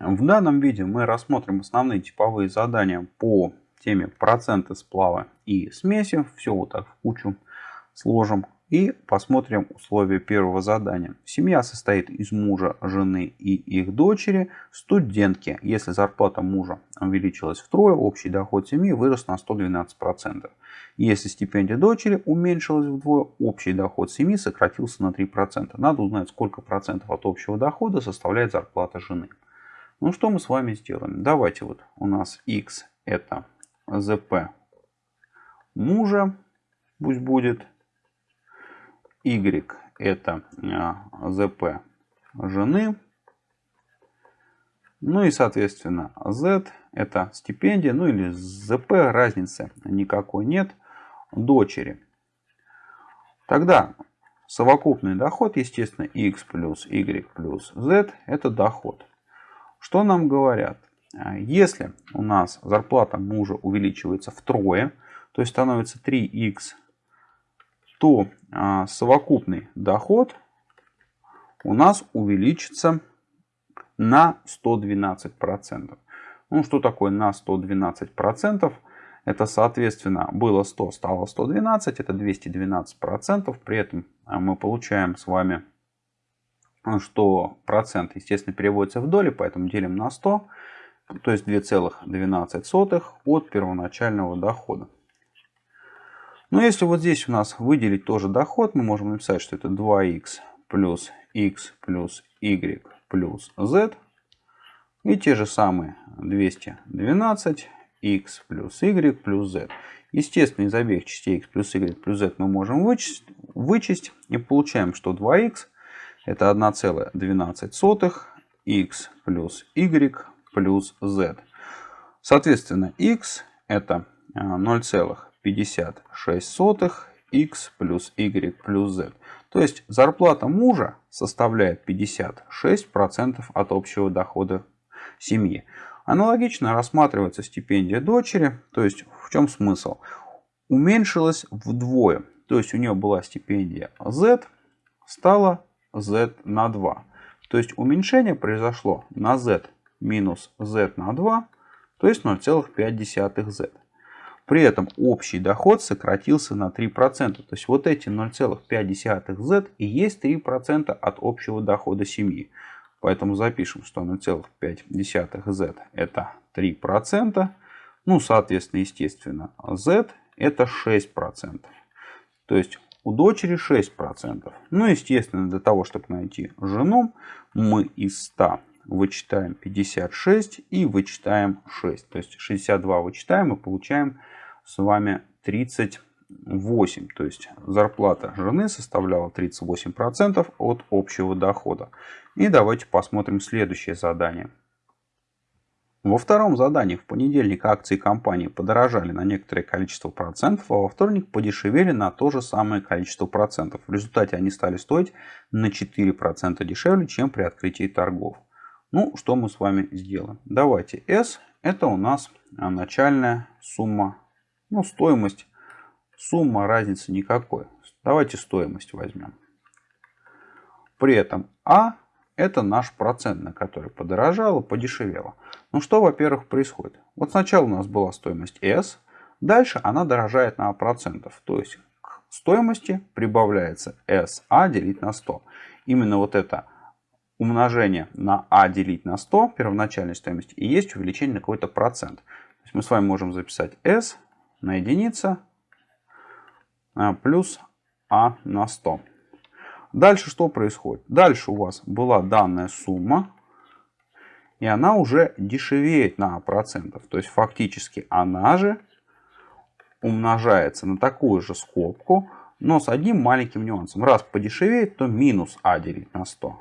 В данном видео мы рассмотрим основные типовые задания по теме проценты сплава и смеси. Все вот так в кучу сложим. И посмотрим условия первого задания. Семья состоит из мужа, жены и их дочери, студентки. Если зарплата мужа увеличилась втрое, общий доход семьи вырос на 112%. Если стипендия дочери уменьшилась вдвое, общий доход семьи сократился на 3%. Надо узнать, сколько процентов от общего дохода составляет зарплата жены. Ну что мы с вами сделаем? Давайте вот у нас x это zp мужа, пусть будет Y это ZP а, жены. Ну и соответственно Z это стипендия, ну или ZP разницы никакой нет, дочери. Тогда совокупный доход, естественно, X плюс Y плюс Z это доход. Что нам говорят? А, если у нас зарплата мужа увеличивается втрое, то есть становится 3х то а, совокупный доход у нас увеличится на 112%. Ну, что такое на 112%? Это, соответственно, было 100, стало 112, это 212%. При этом а, мы получаем с вами, что процент, естественно, переводится в доли, поэтому делим на 100, то есть 2,12 от первоначального дохода. Но если вот здесь у нас выделить тоже доход, мы можем написать, что это 2х плюс x плюс y плюс z. И те же самые 212 x плюс y плюс z. Естественно, из обеих частей x плюс y плюс z мы можем вычесть, вычесть и получаем, что 2х это 1,12 x плюс y плюс z. Соответственно, x это 0, э, 56 x плюс y плюс z. То есть зарплата мужа составляет 56% от общего дохода семьи. Аналогично рассматривается стипендия дочери. То есть в чем смысл? Уменьшилась вдвое. То есть у нее была стипендия z, стала z на 2. То есть уменьшение произошло на z минус z на 2, то есть 0,5z. При этом общий доход сократился на 3%. То есть вот эти 0,5z и есть 3% от общего дохода семьи. Поэтому запишем, что 0,5z это 3%. Ну, соответственно, естественно, z это 6%. То есть у дочери 6%. Ну, естественно, для того, чтобы найти жену, мы из 100 вычитаем 56 и вычитаем 6. То есть 62 вычитаем и получаем с вами 38. То есть зарплата жены составляла 38% от общего дохода. И давайте посмотрим следующее задание. Во втором задании в понедельник акции компании подорожали на некоторое количество процентов, а во вторник подешевели на то же самое количество процентов. В результате они стали стоить на 4% дешевле, чем при открытии торгов. Ну, что мы с вами сделаем? Давайте S это у нас начальная сумма ну, стоимость, сумма разницы никакой. Давайте стоимость возьмем. При этом А это наш процент, на который подорожало, подешевело. Ну что, во-первых, происходит? Вот сначала у нас была стоимость S, дальше она дорожает на процентов. То есть к стоимости прибавляется SA делить на 100. Именно вот это умножение на А делить на 100 первоначальной стоимости и есть увеличение на какой-то процент. То есть мы с вами можем записать S на единица а, плюс А на 100. Дальше что происходит? Дальше у вас была данная сумма, и она уже дешевеет на процентов. То есть фактически она же умножается на такую же скобку, но с одним маленьким нюансом. Раз подешевеет, то минус А делить на 100.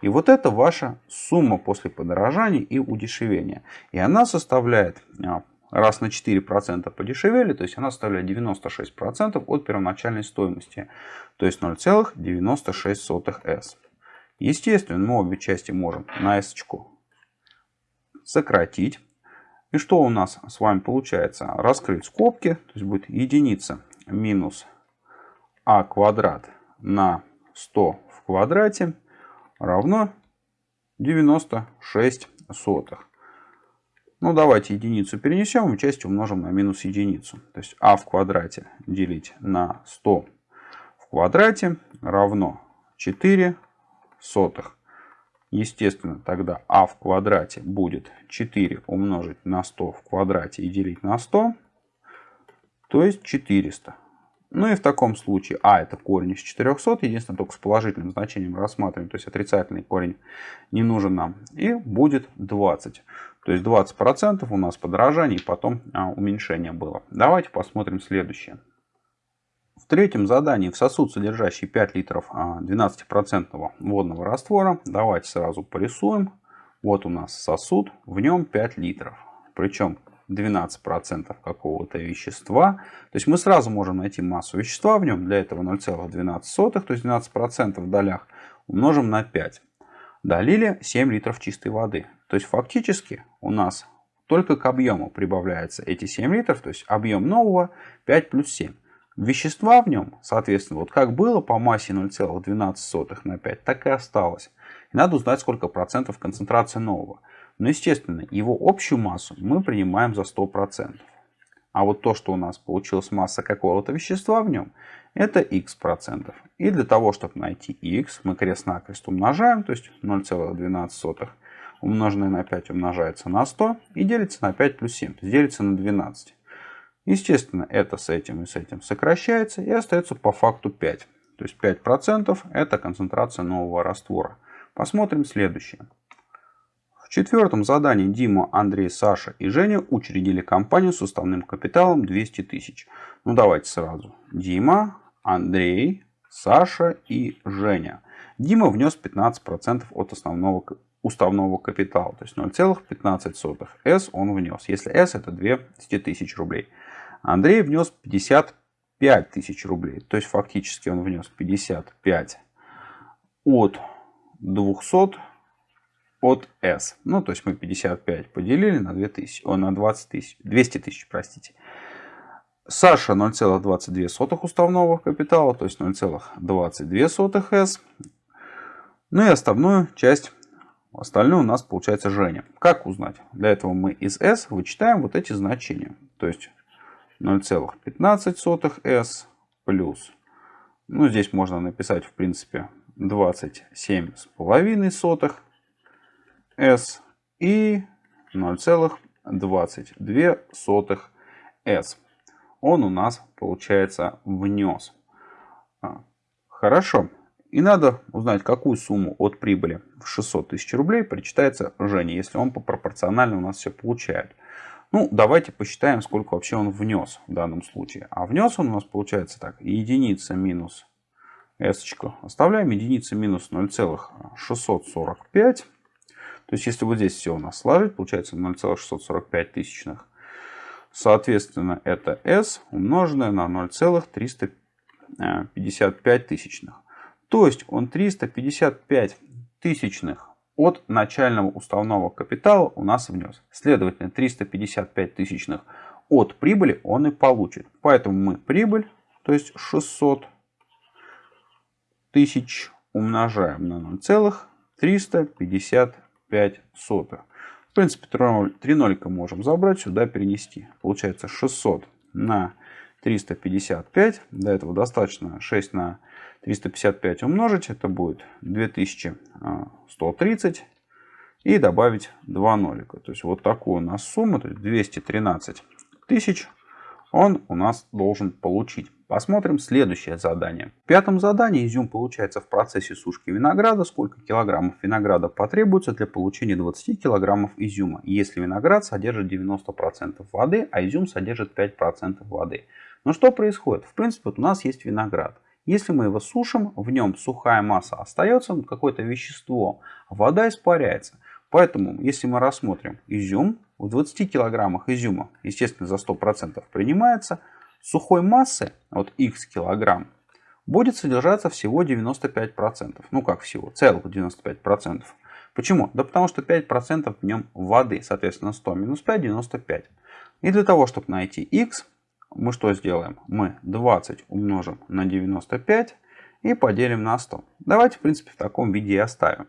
И вот это ваша сумма после подорожания и удешевения. И она составляет а, раз на 4% подешевели, то есть она составляет 96% от первоначальной стоимости, то есть 0,96s. Естественно, мы обе части можем на s сократить. И что у нас с вами получается? Раскрыть скобки, то есть будет единица минус а квадрат на 100 в квадрате равно 96 сотых. Ну, давайте единицу перенесем и часть умножим на минус единицу. То есть а в квадрате делить на 100 в квадрате равно 4 сотых. Естественно, тогда а в квадрате будет 4 умножить на 100 в квадрате и делить на 100, то есть 400. Ну и в таком случае а это корень из 400, единственное только с положительным значением рассматриваем, то есть отрицательный корень не нужен нам. И будет 20. То есть 20% у нас подорожание и потом а, уменьшение было. Давайте посмотрим следующее. В третьем задании в сосуд, содержащий 5 литров 12% а, водного раствора, давайте сразу порисуем. Вот у нас сосуд, в нем 5 литров. Причем 12% какого-то вещества. То есть мы сразу можем найти массу вещества в нем. Для этого 0,12, то есть 12% в долях умножим на 5. Долили 7 литров чистой воды. То есть фактически у нас только к объему прибавляется эти 7 литров. То есть объем нового 5 плюс 7. Вещества в нем, соответственно, вот как было по массе 0,12 на 5, так и осталось. И надо узнать, сколько процентов концентрации нового. Но, естественно, его общую массу мы принимаем за 100%. А вот то, что у нас получилась масса какого-то вещества в нем, это x процентов. И для того, чтобы найти x, мы крест-накрест умножаем, то есть 0,12 умноженное на 5 умножается на 100 и делится на 5 плюс 7, то есть делится на 12. Естественно, это с этим и с этим сокращается и остается по факту 5. То есть 5% это концентрация нового раствора. Посмотрим следующее. Четвертом задании Дима, Андрей, Саша и Женя учредили компанию с уставным капиталом 200 тысяч. Ну давайте сразу. Дима, Андрей, Саша и Женя. Дима внес 15% от основного уставного капитала, то есть 0,15 S он внес, если S это 200 тысяч рублей. Андрей внес 55 тысяч рублей. То есть фактически он внес 55 от 200 от S. Ну, то есть мы 55 поделили на, 2000, о, на 20 тысяч, 200 тысяч, простите. Саша 0,22 уставного капитала, то есть 0,22 S. Ну и остальную часть, остальную у нас получается Женя. Как узнать? Для этого мы из S вычитаем вот эти значения. То есть 0,15 s плюс, ну здесь можно написать в принципе 27,5 s и 0,22 s. Он у нас получается внес. А, хорошо. И надо узнать, какую сумму от прибыли в 600 тысяч рублей причитается Жене, если он по пропорционально у нас все получает. Ну, давайте посчитаем, сколько вообще он внес в данном случае. А внес он у нас получается так. Единица минус s. Оставляем единица минус 0,645. То есть, если вот здесь все у нас сложить, получается 0,645 тысячных. Соответственно, это s умноженное на 0,355 тысячных. То есть, он 355 тысячных от начального уставного капитала у нас внес. Следовательно, 355 тысячных от прибыли он и получит. Поэтому мы прибыль, то есть 600 тысяч умножаем на 0,355. В принципе, 3 нолика можем забрать, сюда перенести. Получается 600 на 355. До этого достаточно 6 на 355 умножить, это будет 2130. И добавить 2 нолика. То есть вот такую у нас сумму, то есть 213 тысяч, он у нас должен получить. Посмотрим следующее задание. В пятом задании изюм получается в процессе сушки винограда. Сколько килограммов винограда потребуется для получения 20 килограммов изюма, если виноград содержит 90% воды, а изюм содержит 5% воды. Но что происходит? В принципе, вот у нас есть виноград. Если мы его сушим, в нем сухая масса остается, какое-то вещество, вода испаряется. Поэтому, если мы рассмотрим изюм, в 20 килограммах изюма, естественно, за 100% принимается, сухой массы, вот x килограмм, будет содержаться всего 95%. Ну как всего, целых 95%. Почему? Да потому что 5% в нем воды, соответственно 100 минус 5, 95. И для того, чтобы найти x, мы что сделаем? Мы 20 умножим на 95 и поделим на 100. Давайте, в принципе, в таком виде и оставим.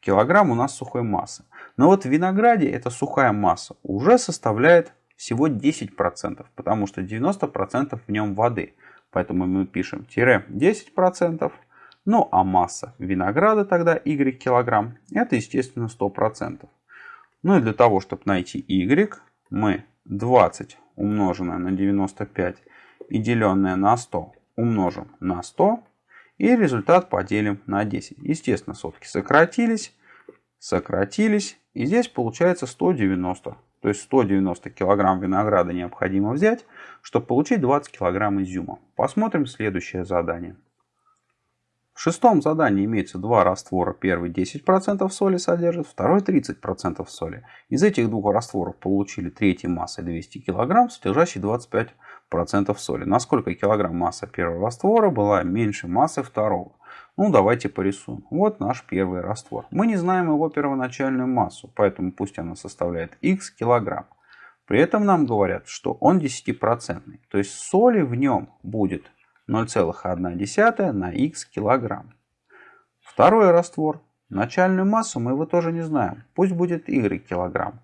килограмм у нас сухой массы. Но вот в винограде эта сухая масса уже составляет всего 10%, потому что 90% в нем воды. Поэтому мы пишем тире 10%. Ну а масса винограда тогда y килограмм, это естественно 100%. Ну и для того, чтобы найти y, мы 20 умноженное на 95 и деленное на 100 умножим на 100. И результат поделим на 10. Естественно, сотки сократились, сократились. И здесь получается 190. То есть 190 килограмм винограда необходимо взять, чтобы получить 20 килограмм изюма. Посмотрим следующее задание. В шестом задании имеется два раствора. Первый 10% соли содержит, второй 30% соли. Из этих двух растворов получили третьей массой 200 кг, содержащий 25% соли. Насколько килограмм масса первого раствора была меньше массы второго? Ну, давайте порисуем. Вот наш первый раствор. Мы не знаем его первоначальную массу, поэтому пусть она составляет x килограмм. При этом нам говорят, что он 10%. То есть соли в нем будет 0,1 на x килограмм. Второй раствор. Начальную массу мы его тоже не знаем. Пусть будет y килограмм.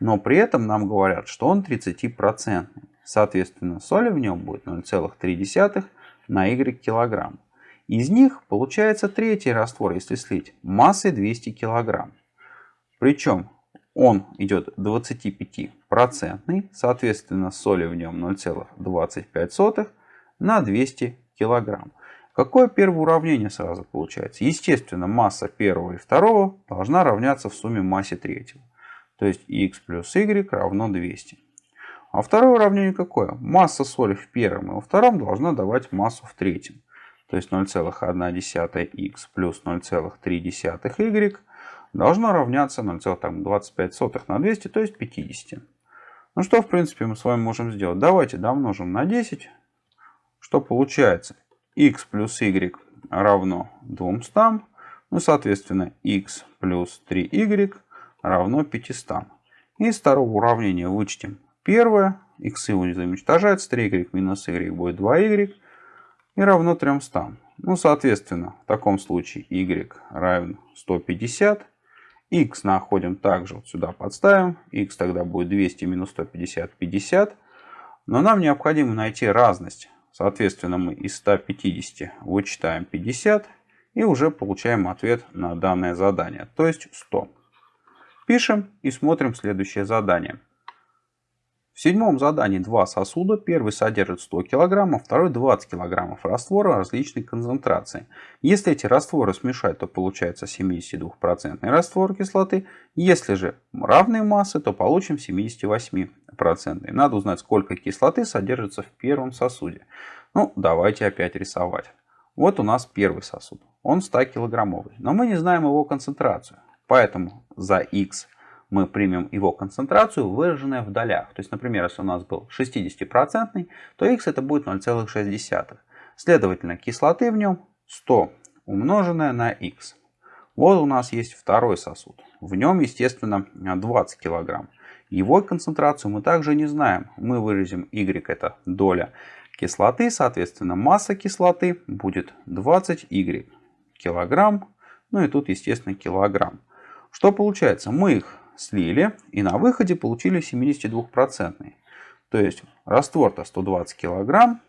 Но при этом нам говорят, что он 30%. Соответственно, соли в нем будет 0,3 на y килограмм. Из них получается третий раствор, если слить, массой 200 килограмм. Причем он идет 25%, соответственно, соли в нем 0,25 на 200 килограмм. Какое первое уравнение сразу получается? Естественно, масса первого и второго должна равняться в сумме массе третьего. То есть x плюс y равно 200. А второе уравнение какое? Масса соли в первом и во втором должна давать массу в третьем. То есть 0,1x плюс 0,3y должно равняться 0,25 на 200, то есть 50. Ну что, в принципе, мы с вами можем сделать? Давайте домножим на 10 что получается? x плюс y равно 200. Ну, соответственно, x плюс 3y равно 500. И из второго уравнения вычтем первое. x уничтожается. 3y минус y будет 2y. И равно 300. Ну, соответственно, в таком случае y равен 150. x находим также вот сюда подставим. x тогда будет 200 минус 150, 50. Но нам необходимо найти разность Соответственно, мы из 150 вычитаем 50 и уже получаем ответ на данное задание, то есть 100. Пишем и смотрим следующее задание. В седьмом задании два сосуда. Первый содержит 100 кг, второй 20 кг раствора различной концентрации. Если эти растворы смешать, то получается 72% раствор кислоты. Если же равные массы, то получим 78%. Надо узнать, сколько кислоты содержится в первом сосуде. Ну, давайте опять рисовать. Вот у нас первый сосуд. Он 100 килограммовый. Но мы не знаем его концентрацию. Поэтому за x мы примем его концентрацию, выраженную в долях. То есть, например, если у нас был 60%, то x это будет 0,6. Следовательно, кислоты в нем 100 умноженное на x. Вот у нас есть второй сосуд. В нем, естественно, 20 кг. Его концентрацию мы также не знаем. Мы выразим y, это доля кислоты, соответственно, масса кислоты будет 20 y килограмм. Ну и тут, естественно, килограмм. Что получается? Мы их слили и на выходе получили 72%. То есть раствор-то 120 килограмм,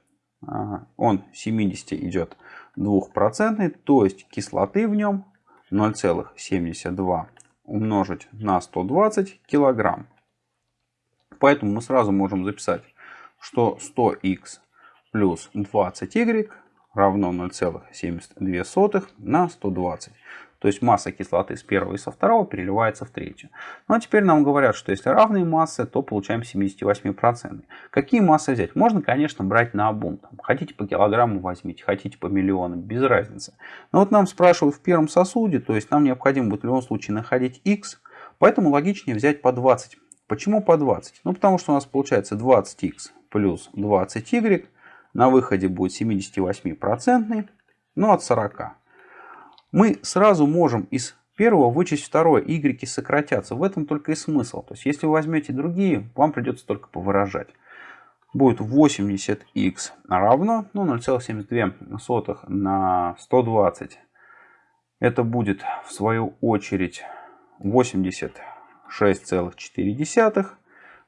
он 70 идет 2%, то есть кислоты в нем 0,72 умножить на 120 килограмм. Поэтому мы сразу можем записать, что 100х плюс 20y равно 0,72 на 120. То есть масса кислоты с первого и со второго переливается в третью. Ну а теперь нам говорят, что если равные массы, то получаем 78%. Какие массы взять? Можно, конечно, брать на обум. Там, хотите по килограмму возьмите, хотите по миллионам, без разницы. Но вот нам спрашивают в первом сосуде, то есть нам необходимо будет в любом случае находить x, поэтому логичнее взять по 20. Почему по 20? Ну потому что у нас получается 20x плюс 20y на выходе будет 78%, ну от 40 мы сразу можем из первого вычесть второе. Y сократятся. В этом только и смысл. То есть, если вы возьмете другие, вам придется только повыражать. Будет 80х равно ну, 0,72 на 120. Это будет в свою очередь 86,4.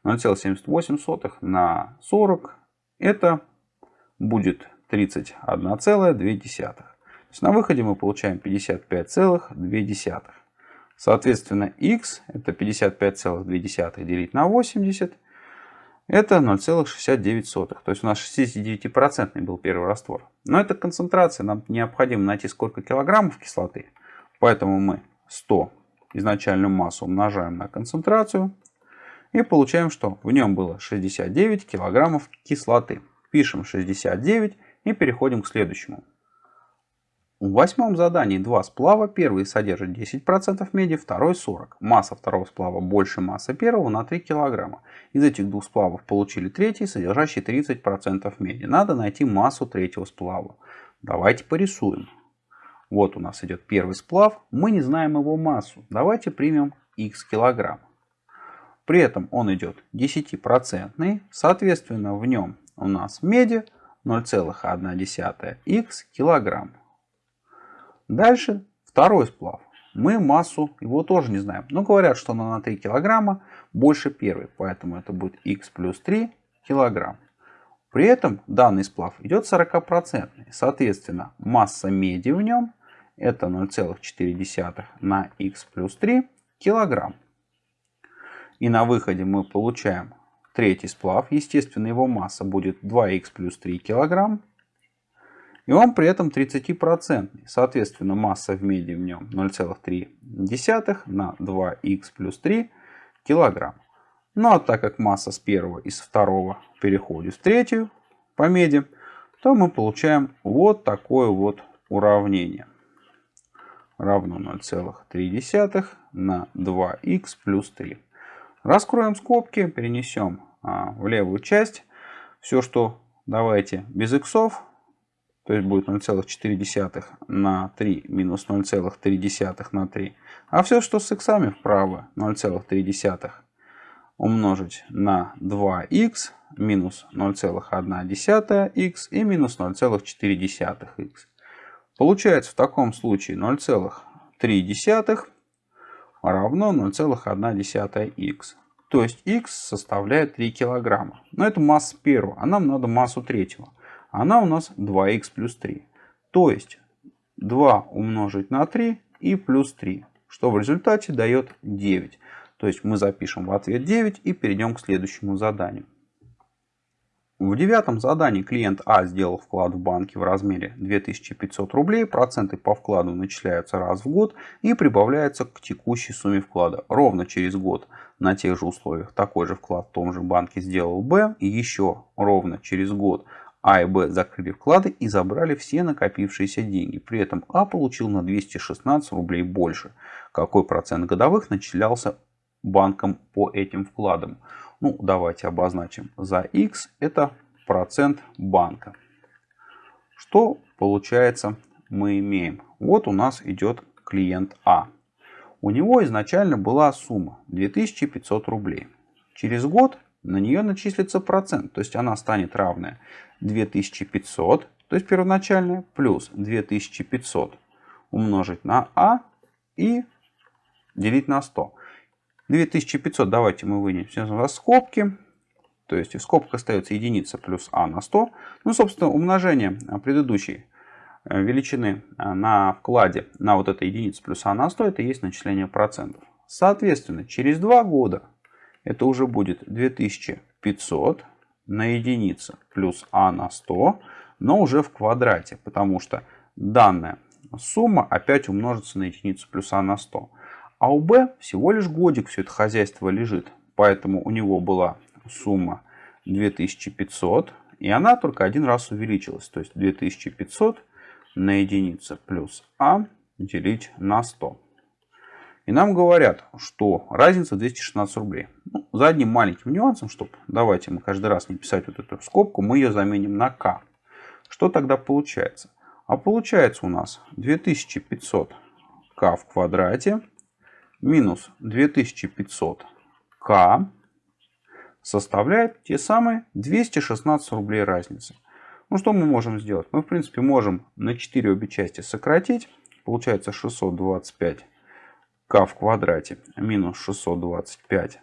0,78 на 40. Это будет 31,2. Есть на выходе мы получаем 55,2. Соответственно, x это 55,2 делить на 80. Это 0,69. То есть у нас 69% был первый раствор. Но это концентрация. Нам необходимо найти сколько килограммов кислоты. Поэтому мы 100 изначальную массу умножаем на концентрацию. И получаем, что в нем было 69 килограммов кислоты. Пишем 69 и переходим к следующему. В восьмом задании два сплава. Первый содержит 10% меди, второй 40%. Масса второго сплава больше массы первого на 3 кг. Из этих двух сплавов получили третий, содержащий 30% меди. Надо найти массу третьего сплава. Давайте порисуем. Вот у нас идет первый сплав. Мы не знаем его массу. Давайте примем x килограмм. При этом он идет 10%. Соответственно, в нем у нас меди 0,1 x килограмм. Дальше второй сплав. Мы массу его тоже не знаем. Но говорят, что она на 3 килограмма больше первой. Поэтому это будет x плюс 3 килограмм. При этом данный сплав идет 40%. Соответственно, масса меди в нем это 0,4 на x плюс 3 килограмм. И на выходе мы получаем третий сплав. Естественно, его масса будет 2х плюс 3 килограмм. И он при этом 30%. Соответственно, масса в меди в нем 0,3 на 2х плюс 3 килограмм. Ну а так как масса с первого и с второго переходит в третью по меди, то мы получаем вот такое вот уравнение. Равно 0,3 на 2х плюс 3. Раскроем скобки, перенесем а, в левую часть. Все, что давайте без иксов, то есть будет 0,4 на 3 минус 0,3 на 3. А все, что с иксами вправо, 0,3 умножить на 2х минус 0,1х и минус 0,4х. Получается в таком случае 0,3 равно 0,1х. То есть х составляет 3 килограмма. Но это масса первого, а нам надо массу третьего. Она у нас 2х плюс 3. То есть 2 умножить на 3 и плюс 3, что в результате дает 9. То есть мы запишем в ответ 9 и перейдем к следующему заданию. В девятом задании клиент А сделал вклад в банке в размере 2500 рублей. Проценты по вкладу начисляются раз в год и прибавляются к текущей сумме вклада. Ровно через год на тех же условиях такой же вклад в том же банке сделал Б. И еще ровно через год А и Б закрыли вклады и забрали все накопившиеся деньги. При этом А получил на 216 рублей больше. Какой процент годовых начислялся банком по этим вкладам? Ну, давайте обозначим за x это процент банка. Что получается мы имеем? Вот у нас идет клиент А. У него изначально была сумма 2500 рублей. Через год на нее начислится процент, то есть она станет равная 2500, то есть первоначальная, плюс 2500 умножить на А и делить на 100. 2500 давайте мы вынесем за скобки. То есть в скобках остается единица плюс а на 100. Ну, собственно, умножение предыдущей э, величины э, на вкладе на вот этой единице плюс а на 100, это есть начисление процентов. Соответственно, через 2 года это уже будет 2500 на единицу плюс а на 100, но уже в квадрате, потому что данная сумма опять умножится на единицу плюс а на 100. А у Б всего лишь годик все это хозяйство лежит. Поэтому у него была сумма 2500. И она только один раз увеличилась. То есть 2500 на единицу плюс А делить на 100. И нам говорят, что разница 216 рублей. Ну, за одним маленьким нюансом, чтобы давайте мы каждый раз не писать вот эту скобку, мы ее заменим на k. Что тогда получается? А получается у нас 2500 k в квадрате минус 2500к составляет те самые 216 рублей разницы. Ну что мы можем сделать? Мы в принципе можем на 4 обе части сократить. Получается 625 к в квадрате минус 625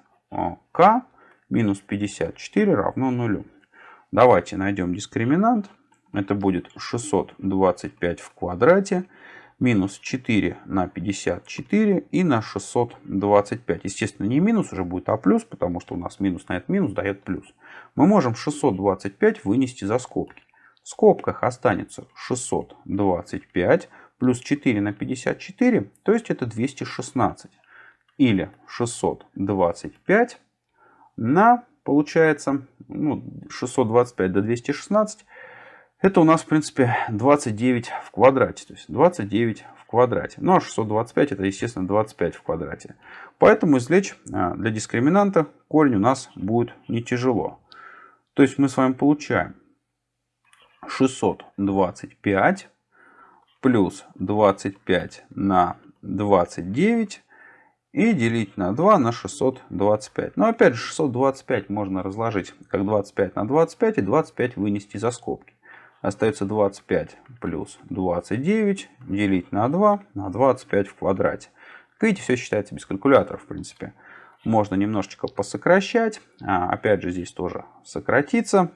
к минус 54 равно нулю. Давайте найдем дискриминант. Это будет 625 в квадрате минус 4 на 54 и на 625. Естественно, не минус уже будет, а плюс, потому что у нас минус на этот минус дает плюс. Мы можем 625 вынести за скобки. В скобках останется 625 плюс 4 на 54, то есть это 216. Или 625 на, получается, ну, 625 до 216 это у нас, в принципе, 29 в квадрате. То есть 29 в квадрате. Ну а 625 это, естественно, 25 в квадрате. Поэтому извлечь а, для дискриминанта корень у нас будет не тяжело. То есть мы с вами получаем 625 плюс 25 на 29 и делить на 2 на 625. Но опять же 625 можно разложить как 25 на 25 и 25 вынести за скобки. Остается 25 плюс 29 делить на 2 на 25 в квадрате. Как видите, все считается без калькулятора, в принципе. Можно немножечко посокращать. А, опять же, здесь тоже сократится.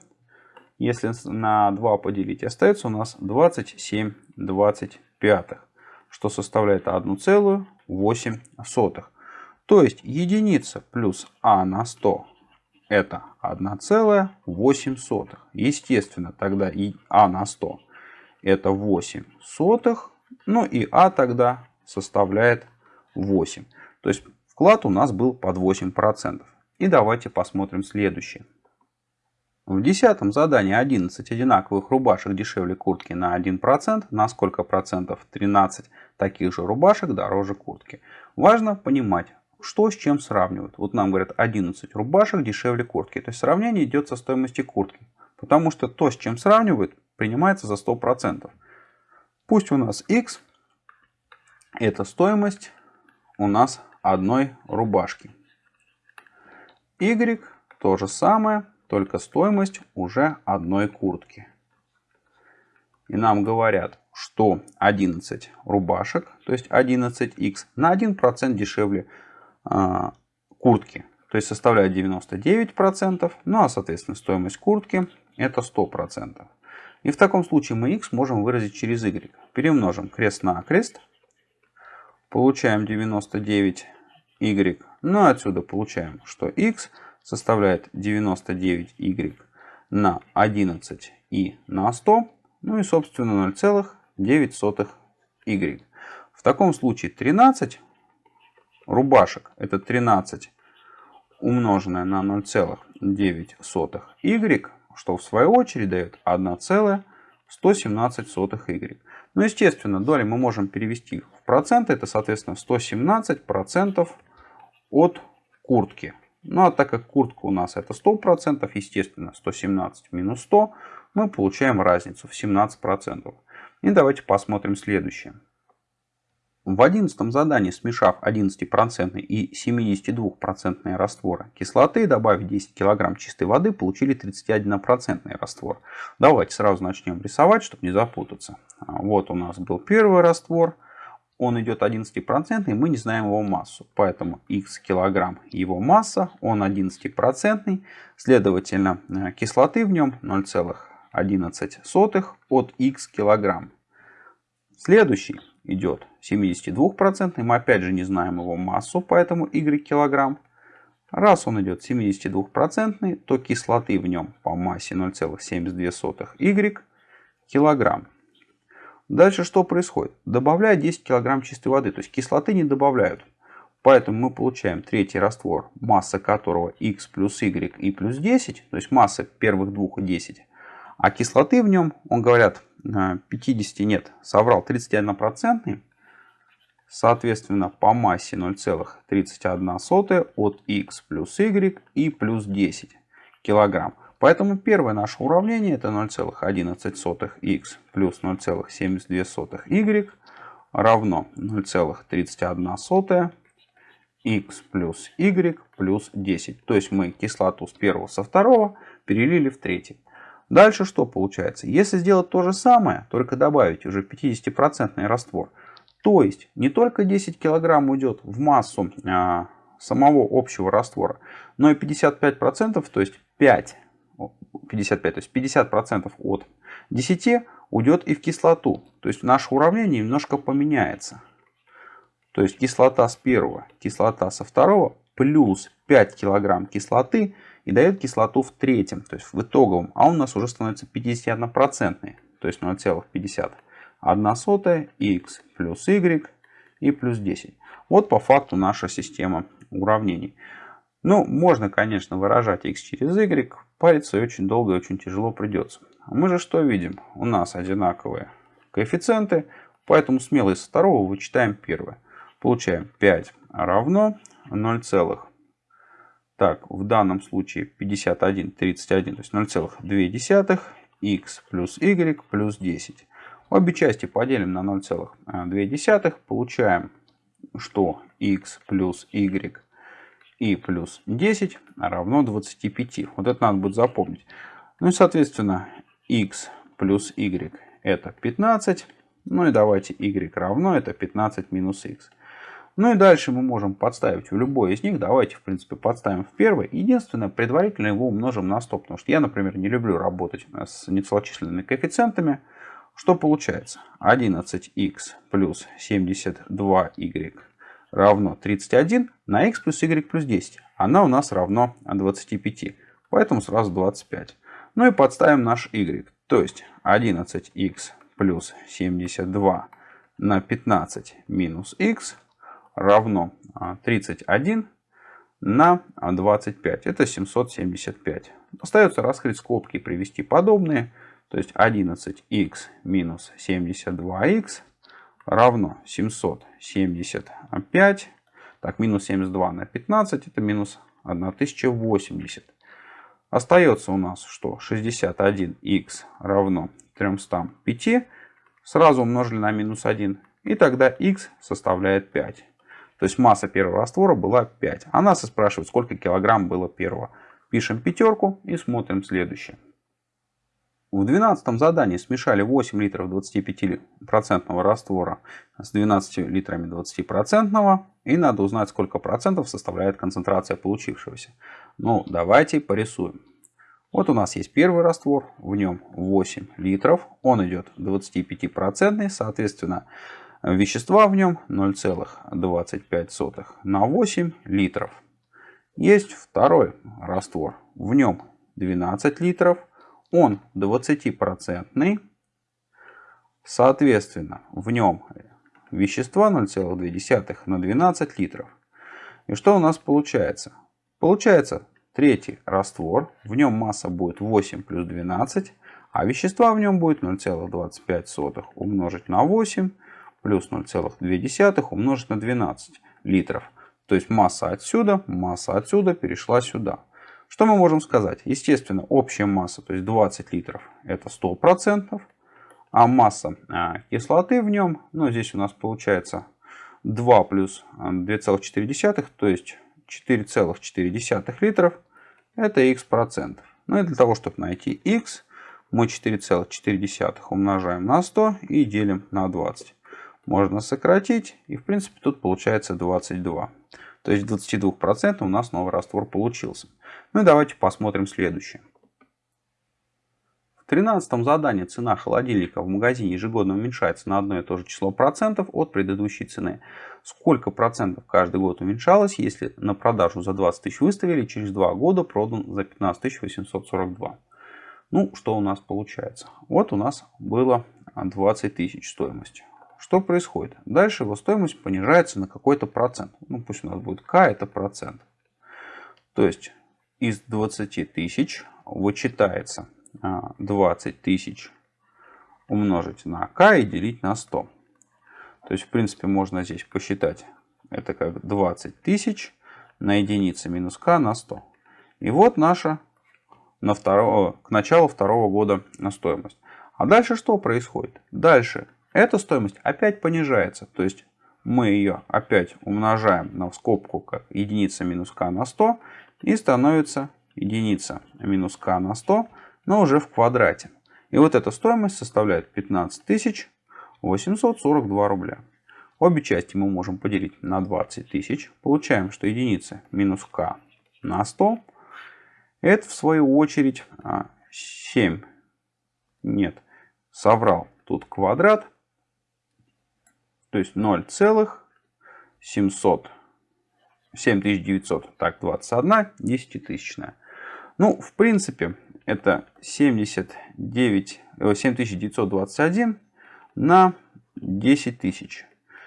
Если на 2 поделить, остается у нас 27 25, что составляет 1,8. То есть единица плюс а на 100 это 1,8. Естественно, тогда и а на 100 это 8 сотых. Ну и а тогда составляет 8. То есть вклад у нас был под 8%. И давайте посмотрим следующее. В десятом задании 11 одинаковых рубашек дешевле куртки на 1%. На сколько процентов 13 таких же рубашек дороже куртки. Важно понимать, что с чем сравнивают. Вот нам говорят 11 рубашек дешевле куртки. То есть сравнение идет со стоимостью куртки. Потому что то, с чем сравнивают, принимается за 100%. Пусть у нас x это стоимость у нас одной рубашки. y то же самое, только стоимость уже одной куртки. И нам говорят, что 11 рубашек, то есть 11х, на 1% дешевле а, куртки. То есть составляет 99%, ну а соответственно стоимость куртки это 100%. И в таком случае мы x можем выразить через y. Перемножим крест на крест. Получаем 99y. Ну отсюда получаем, что x составляет 99y на 11 и на 100. Ну и собственно 0,9y. В таком случае 13 рубашек это 13 умноженное на 0,9y, что в свою очередь дает 1,117y. Ну, естественно, доли мы можем перевести в проценты. Это, соответственно, 117% от куртки. Ну, а так как куртка у нас это 100%, естественно, 117 минус 100, мы получаем разницу в 17%. И давайте посмотрим следующее. В одиннадцатом задании, смешав 11% и 72% растворы кислоты, добавив 10 кг чистой воды, получили 31% раствор. Давайте сразу начнем рисовать, чтобы не запутаться. А, вот у нас был первый раствор. Он идет 11% и мы не знаем его массу. Поэтому x килограмм его масса, он 11%. Следовательно, э, кислоты в нем 0,11 от x килограмм. Следующий идет 72%. Мы опять же не знаем его массу, поэтому y килограмм. Раз он идет 72%, то кислоты в нем по массе 0,72 y килограмм. Дальше что происходит? Добавляют 10 килограмм чистой воды, то есть кислоты не добавляют. Поэтому мы получаем третий раствор, масса которого x плюс y и плюс 10, то есть масса первых двух 10. А кислоты в нем, он говорят, 50 нет, соврал 31%. Соответственно, по массе 0,31 от x плюс y и плюс 10 килограмм. Поэтому первое наше уравнение это 0,11x плюс 0,72 y равно 0,31 x плюс y плюс 10. То есть мы кислоту с первого со второго перелили в третий. Дальше что получается? Если сделать то же самое, только добавить уже 50% раствор, То есть не только 10 килограмм уйдет в массу а, самого общего раствора, но и 55%, то есть 5, 55, то есть 50% от 10 уйдет и в кислоту. То есть наше уравнение немножко поменяется. То есть кислота с первого, кислота со второго плюс 5 килограмм кислоты и дает кислоту в третьем, то есть в итоговом. А у нас уже становится 51%, то есть 0,50. 1 сотая x плюс y и плюс 10. Вот по факту наша система уравнений. Ну, можно, конечно, выражать x через y, париться очень долго и очень тяжело придется. Мы же что видим? У нас одинаковые коэффициенты, поэтому смело из второго вычитаем первое. Получаем 5 равно 0, так, в данном случае 51, 31, то есть 0,2 x плюс y плюс 10. Обе части поделим на 0,2. Получаем, что x плюс y и плюс 10 равно 25. Вот это надо будет запомнить. Ну и соответственно x плюс y это 15. Ну и давайте y равно это 15 минус x. Ну и дальше мы можем подставить в любой из них. Давайте, в принципе, подставим в первый. Единственное, предварительно его умножим на 100. Потому что я, например, не люблю работать с нецелочисленными коэффициентами. Что получается? 11х плюс 72y равно 31 на x плюс y плюс 10. Она у нас равно 25. Поэтому сразу 25. Ну и подставим наш y. То есть 11х плюс 72 на 15 минус x равно 31 а, на 25. Это 775. Остается раскрыть скобки и привести подобные. То есть 11х минус 72х равно 775. Так, минус 72 на 15 это минус 1080. Остается у нас что? 61х равно 305. Сразу умножили на минус 1. И тогда х составляет 5. То есть масса первого раствора была 5. А нас и спрашивают, сколько килограмм было первого. Пишем пятерку и смотрим следующее. В 12 задании смешали 8 литров 25% раствора с 12 литрами 20%. И надо узнать, сколько процентов составляет концентрация получившегося. Ну, давайте порисуем. Вот у нас есть первый раствор, в нем 8 литров. Он идет 25%, соответственно, Вещества в нем 0,25 на 8 литров. Есть второй раствор. В нем 12 литров. Он 20%. Соответственно, в нем вещества 0,2 на 12 литров. И что у нас получается? Получается третий раствор. В нем масса будет 8 плюс 12. А вещества в нем будет 0,25 умножить на 8 плюс 0,2 умножить на 12 литров. То есть масса отсюда, масса отсюда перешла сюда. Что мы можем сказать? Естественно, общая масса, то есть 20 литров, это 100%. А масса а, кислоты в нем, ну здесь у нас получается 2 плюс 2,4, то есть 4,4 литров, это x процентов. Ну и для того, чтобы найти x, мы 4,4 умножаем на 100 и делим на 20 можно сократить. И в принципе тут получается 22. То есть 22% у нас новый раствор получился. Ну и давайте посмотрим следующее. В 13 задании цена холодильника в магазине ежегодно уменьшается на одно и то же число процентов от предыдущей цены. Сколько процентов каждый год уменьшалось, если на продажу за 20 тысяч выставили, через 2 года продан за 15 842. Ну, что у нас получается? Вот у нас было 20 тысяч стоимость. Что происходит? Дальше его стоимость понижается на какой-то процент. Ну, пусть у нас будет k, это процент. То есть из 20 тысяч вычитается 20 а, тысяч умножить на k и делить на 100. То есть, в принципе, можно здесь посчитать. Это как 20 тысяч на единицы минус k на 100. И вот наша на второго, к началу второго года стоимость. А дальше что происходит? Дальше эта стоимость опять понижается. То есть мы ее опять умножаем на скобку как единица минус k на 100 и становится единица минус k на 100, но уже в квадрате. И вот эта стоимость составляет 15 842 рубля. Обе части мы можем поделить на 20 тысяч. Получаем, что единица минус k на 100. Это в свою очередь 7. А, нет, соврал. Тут квадрат. То есть 0,700. 7900. Так, 21 десятитысячная. Ну, в принципе, это 79, 7921 на 10 тысяч.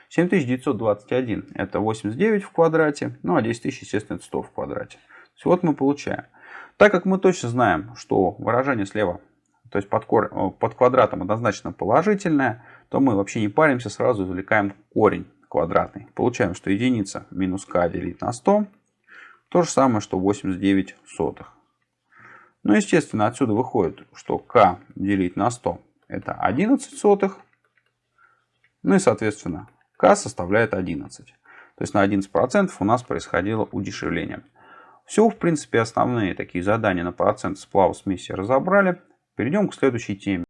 7921 это 89 в квадрате, ну а 10 тысяч, естественно, это 100 в квадрате. вот мы получаем. Так как мы точно знаем, что выражение слева, то есть под, кор... под квадратом однозначно положительное, то мы вообще не паримся, сразу извлекаем корень квадратный. Получаем, что единица минус k делить на 100, то же самое, что 89 сотых. Ну, естественно, отсюда выходит, что k делить на 100 это 11 сотых. Ну и, соответственно, k составляет 11. То есть на 11% у нас происходило удешевление. Все, в принципе, основные такие задания на процент сплава смеси разобрали. Перейдем к следующей теме.